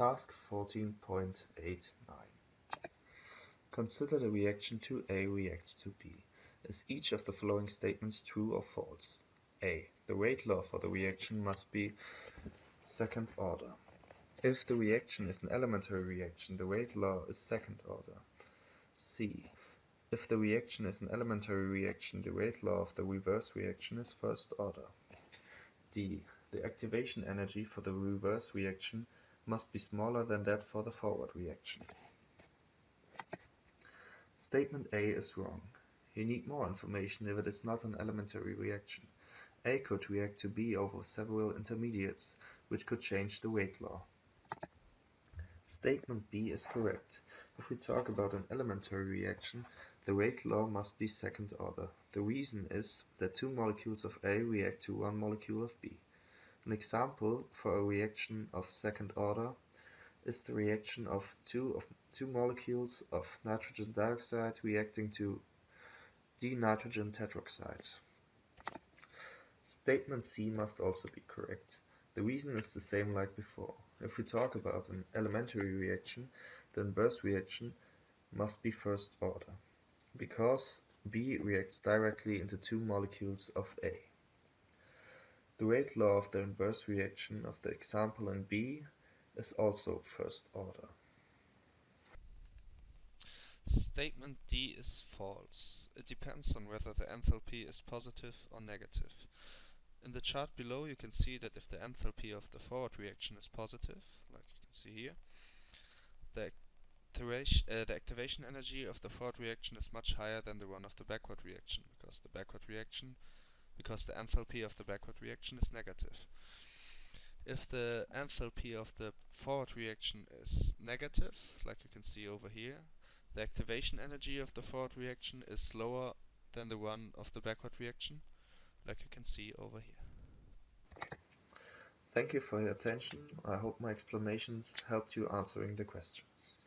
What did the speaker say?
Task 14.89 Consider the reaction 2A reacts to B. Is each of the following statements true or false? A. The rate law for the reaction must be second order. If the reaction is an elementary reaction, the rate law is second order. C. If the reaction is an elementary reaction, the rate law of the reverse reaction is first order. D. The activation energy for the reverse reaction must be smaller than that for the forward reaction. Statement A is wrong. You need more information if it is not an elementary reaction. A could react to B over several intermediates, which could change the rate law. Statement B is correct. If we talk about an elementary reaction, the rate law must be second order. The reason is that two molecules of A react to one molecule of B. An example for a reaction of second order is the reaction of two of two molecules of nitrogen dioxide reacting to dinitrogen tetroxide. Statement C must also be correct. The reason is the same like before. If we talk about an elementary reaction, the inverse reaction must be first order, because B reacts directly into two molecules of A. The rate law of the inverse reaction of the example in B is also first order. Statement D is false. It depends on whether the enthalpy is positive or negative. In the chart below you can see that if the enthalpy of the forward reaction is positive, like you can see here, the activation, uh, the activation energy of the forward reaction is much higher than the one of the backward reaction, because the backward reaction, because the enthalpy of the backward reaction is negative. If the enthalpy of the forward reaction is negative, like you can see over here, the activation energy of the forward reaction is lower than the one of the backward reaction, like you can see over here. Thank you for your attention. I hope my explanations helped you answering the questions.